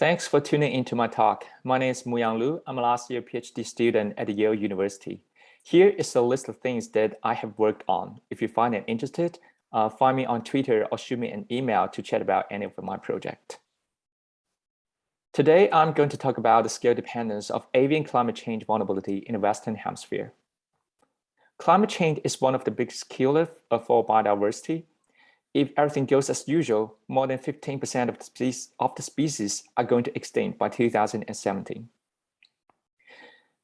Thanks for tuning into my talk. My name is Muyang Lu. I'm a last year PhD student at Yale University. Here is a list of things that I have worked on. If you find it interested, uh, find me on Twitter or shoot me an email to chat about any of my project. Today, I'm going to talk about the scale dependence of avian climate change vulnerability in the Western Hemisphere. Climate change is one of the biggest killers for biodiversity. If everything goes as usual, more than 15% of the, species, of the species are going to extinct by 2017.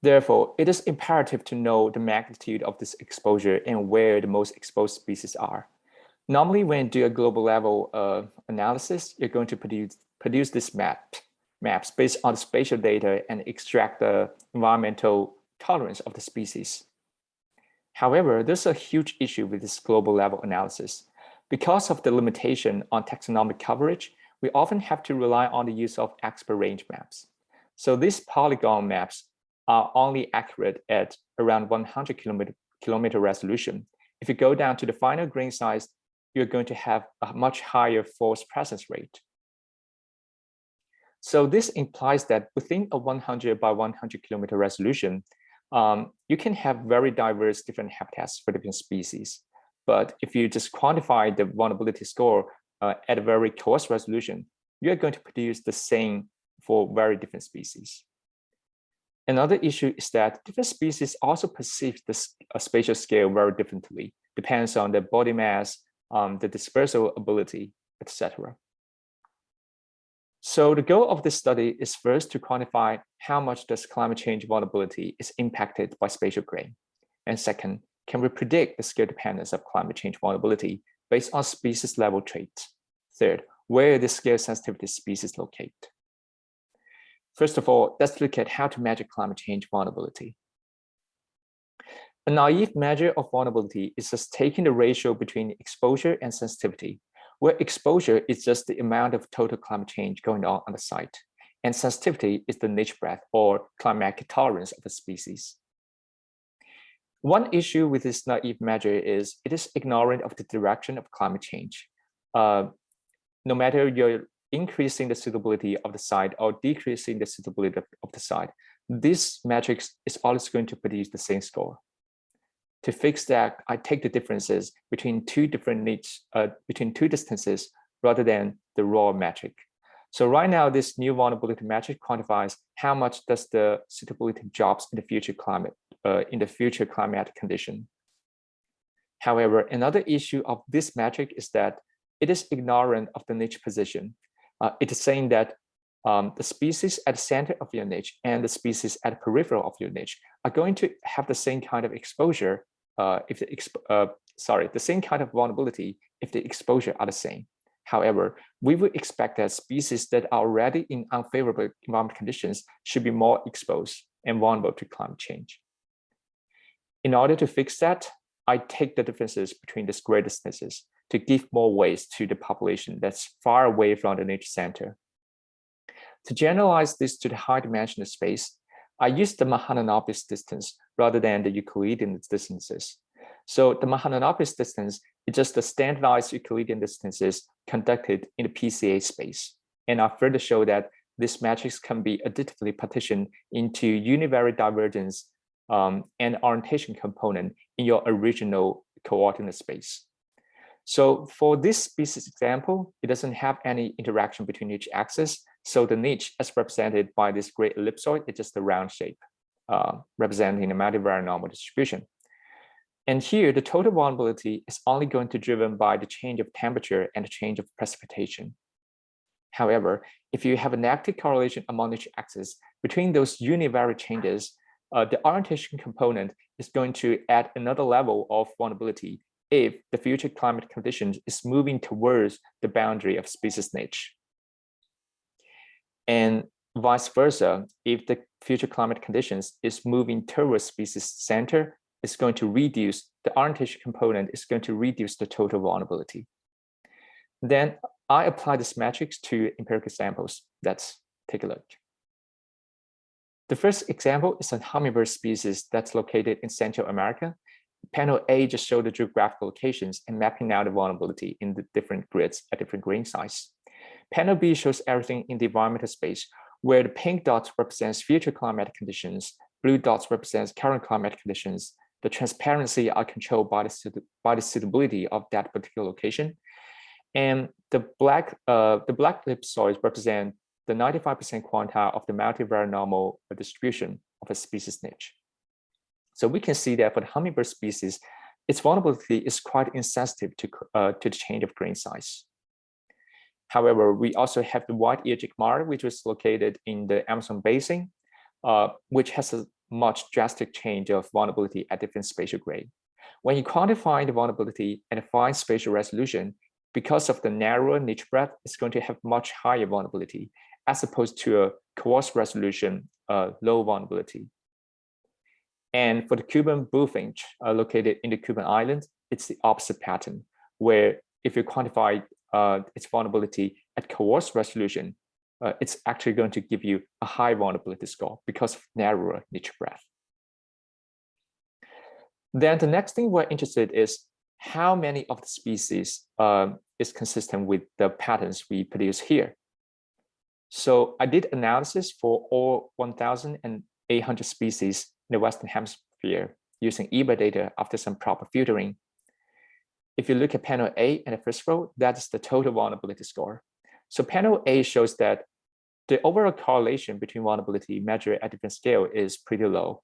Therefore, it is imperative to know the magnitude of this exposure and where the most exposed species are. Normally, when you do a global level uh, analysis, you're going to produce, produce this map maps based on the spatial data and extract the environmental tolerance of the species. However, there's a huge issue with this global level analysis. Because of the limitation on taxonomic coverage, we often have to rely on the use of expert range maps. So these polygon maps are only accurate at around 100 kilometer, kilometer resolution. If you go down to the final grain size, you're going to have a much higher false presence rate. So this implies that within a 100 by 100 kilometer resolution, um, you can have very diverse different habitats for different species. But if you just quantify the vulnerability score uh, at a very coarse resolution, you're going to produce the same for very different species. Another issue is that different species also perceive the spatial scale very differently, depends on the body mass, um, the dispersal ability, etc. So the goal of this study is first to quantify how much does climate change vulnerability is impacted by spatial grain. And second, can we predict the scale dependence of climate change vulnerability based on species level traits? Third, where the scale sensitivity species locate? First of all, let's look at how to measure climate change vulnerability. A naive measure of vulnerability is just taking the ratio between exposure and sensitivity where exposure is just the amount of total climate change going on on the site, and sensitivity is the niche breadth or climatic tolerance of a species. One issue with this naive measure is it is ignorant of the direction of climate change. Uh, no matter you're increasing the suitability of the site or decreasing the suitability of, the site, this matrix is always going to produce the same score. To fix that, I take the differences between two different needs, uh, between two distances rather than the raw metric. So right now, this new vulnerability metric quantifies how much does the suitability drops in the future climate, uh, in the future climatic condition. However, another issue of this metric is that it is ignorant of the niche position. Uh, it is saying that um, the species at the center of your niche and the species at the peripheral of your niche are going to have the same kind of exposure uh, if the exp uh, sorry the same kind of vulnerability if the exposure are the same. However, we would expect that species that are already in unfavorable environment conditions should be more exposed and vulnerable to climate change. In order to fix that, I take the differences between these great distances to give more weight to the population that's far away from the nature center. To generalize this to the high dimensional space, I use the Mahalanobis distance rather than the Euclidean distances. So the Mahalanobis distance is just the standardized Euclidean distances conducted in the PCA space. And I further show that this matrix can be additively partitioned into univariate divergence um, and orientation component in your original coordinate space. So for this species example, it doesn't have any interaction between each axis. So the niche as represented by this great ellipsoid is just a round shape, uh, representing a multivariate normal distribution. And here, the total vulnerability is only going to be driven by the change of temperature and the change of precipitation. However, if you have a negative correlation among each axis between those univariate changes, uh, the orientation component is going to add another level of vulnerability if the future climate conditions is moving towards the boundary of species niche. And vice versa, if the future climate conditions is moving towards species center, it's going to reduce the orientation component is going to reduce the total vulnerability. Then I apply this matrix to empirical samples. Let's take a look. The first example is a hummingbird species that's located in Central America. Panel A just showed the geographical locations and mapping out the vulnerability in the different grids at different grain size. Panel B shows everything in the environmental space, where the pink dots represents future climatic conditions, blue dots represents current climatic conditions, the transparency are controlled by the, by the suitability of that particular location. And the black, uh, the black ellipsoids represent the 95% quantile of the multivariate normal distribution of a species niche. So we can see that for the hummingbird species, its vulnerability is quite insensitive to, uh, to the change of grain size. However, we also have the white-eared jacamar, which is located in the Amazon basin, uh, which has a much drastic change of vulnerability at different spatial grade. When you quantify the vulnerability and a fine spatial resolution, because of the narrower niche breadth, it's going to have much higher vulnerability as opposed to a coarse resolution, uh, low vulnerability. And for the Cuban bullfinch uh, located in the Cuban islands, it's the opposite pattern, where if you quantify uh, its vulnerability at coarse resolution, uh, it's actually going to give you a high vulnerability score because of narrower niche breadth. Then the next thing we're interested is how many of the species um, is consistent with the patterns we produce here. So I did analysis for all 1,800 species in the Western Hemisphere using eBird data after some proper filtering. If you look at panel A in the first row, that's the total vulnerability score. So panel A shows that the overall correlation between vulnerability measured at different scale is pretty low.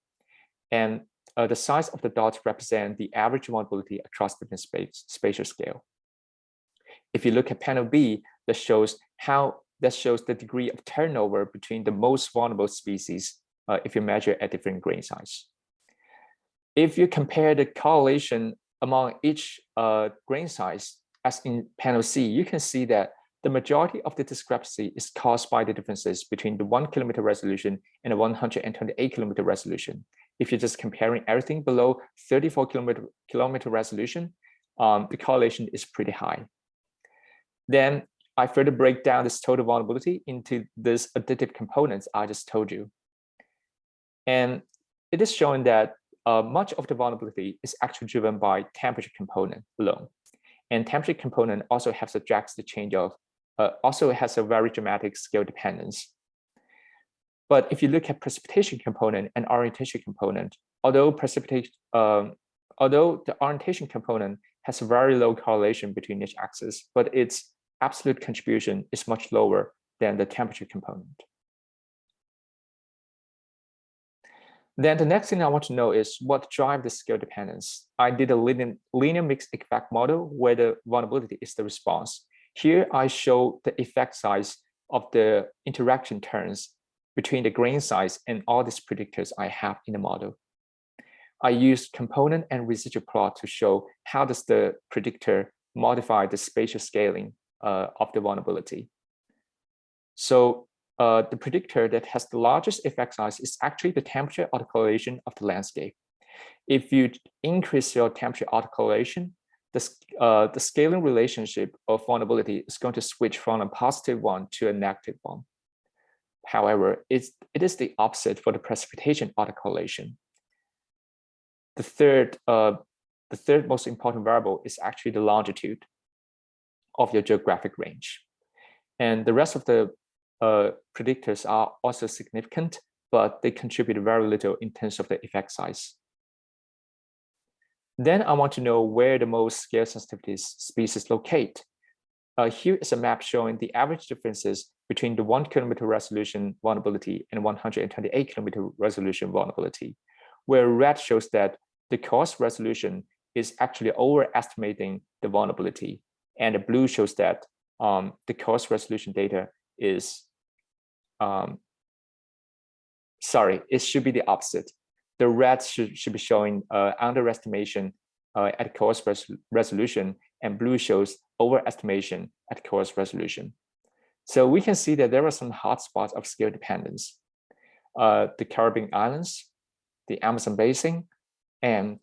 And uh, the size of the dots represent the average vulnerability across different space, spatial scale. If you look at panel B, that shows how that shows the degree of turnover between the most vulnerable species uh, if you measure at different grain size. If you compare the correlation among each uh, grain size, as in panel C, you can see that the majority of the discrepancy is caused by the differences between the one kilometer resolution and the 128 kilometer resolution. If you're just comparing everything below 34 kilometer, kilometer resolution, um, the correlation is pretty high. Then I further break down this total vulnerability into these additive components I just told you. And it is showing that uh, much of the vulnerability is actually driven by temperature component alone. And temperature component also has a drastic change of, uh, also has a very dramatic scale dependence. But if you look at precipitation component and orientation component, although precipitation, um, although the orientation component has a very low correlation between each axis, but its absolute contribution is much lower than the temperature component. Then the next thing I want to know is what drive the scale dependence. I did a linear, linear mixed effect model where the vulnerability is the response. Here I show the effect size of the interaction terms between the grain size and all these predictors I have in the model. I used component and residual plot to show how does the predictor modify the spatial scaling uh, of the vulnerability. So uh, the predictor that has the largest effect size is actually the temperature autocorrelation of the landscape. If you increase your temperature autocorrelation, the, uh, the scaling relationship of vulnerability is going to switch from a positive one to a negative one. However, it's, it is the opposite for the precipitation autocorrelation. The third, uh, the third most important variable is actually the longitude of your geographic range. And the rest of the uh, predictors are also significant, but they contribute very little in terms of the effect size. Then I want to know where the most scale sensitivity species locate. Uh, here is a map showing the average differences between the one kilometer resolution vulnerability and 128 kilometer resolution vulnerability, where red shows that the coarse resolution is actually overestimating the vulnerability and the blue shows that um, the coarse resolution data is, um, sorry, it should be the opposite. The red should, should be showing uh, underestimation uh, at coarse res resolution and blue shows overestimation at coarse resolution. So we can see that there are some hotspots of scale dependence. Uh, the Caribbean Islands, the Amazon Basin, and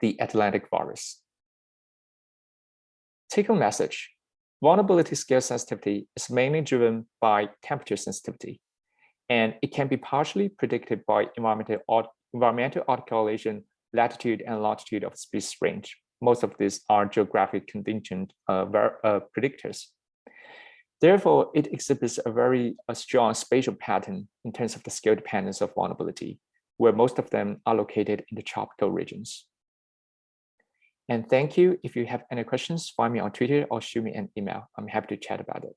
the Atlantic forest. Take home message. Vulnerability scale sensitivity is mainly driven by temperature sensitivity, and it can be partially predicted by environmental, environmental autocorrelation, latitude and longitude of species range. Most of these are geographic contingent uh, uh, predictors. Therefore, it exhibits a very a strong spatial pattern in terms of the scale dependence of vulnerability, where most of them are located in the tropical regions. And thank you. If you have any questions, find me on Twitter or shoot me an email. I'm happy to chat about it.